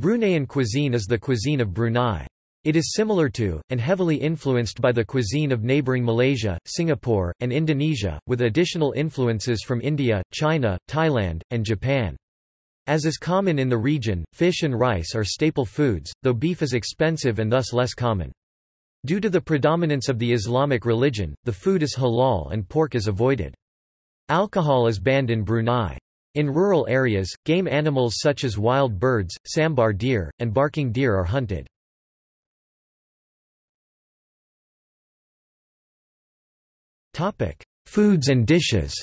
Bruneian cuisine is the cuisine of Brunei. It is similar to, and heavily influenced by the cuisine of neighbouring Malaysia, Singapore, and Indonesia, with additional influences from India, China, Thailand, and Japan. As is common in the region, fish and rice are staple foods, though beef is expensive and thus less common. Due to the predominance of the Islamic religion, the food is halal and pork is avoided. Alcohol is banned in Brunei. In rural areas, game animals such as wild birds, sambar deer, and barking deer are hunted. Foods and dishes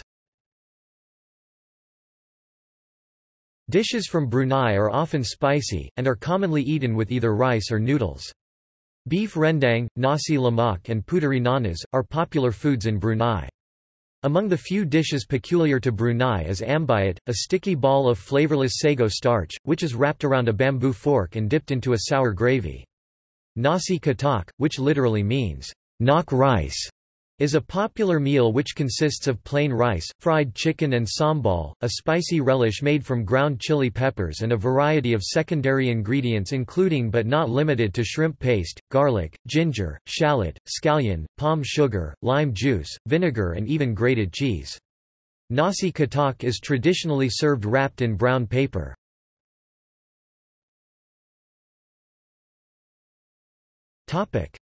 Dishes from Brunei are often spicy, and are commonly eaten with either rice or noodles. Beef rendang, nasi lemak and puteri nanas, are popular foods in Brunei. Among the few dishes peculiar to Brunei is ambuyat, a sticky ball of flavorless sago starch, which is wrapped around a bamboo fork and dipped into a sour gravy. Nasi katok, which literally means, knock rice, is a popular meal which consists of plain rice, fried chicken and sambal, a spicy relish made from ground chili peppers and a variety of secondary ingredients including but not limited to shrimp paste, garlic, ginger, shallot, scallion, palm sugar, lime juice, vinegar and even grated cheese. Nasi katok is traditionally served wrapped in brown paper.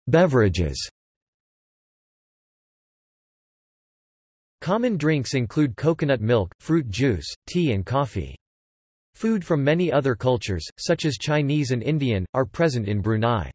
Beverages Common drinks include coconut milk, fruit juice, tea and coffee. Food from many other cultures, such as Chinese and Indian, are present in Brunei.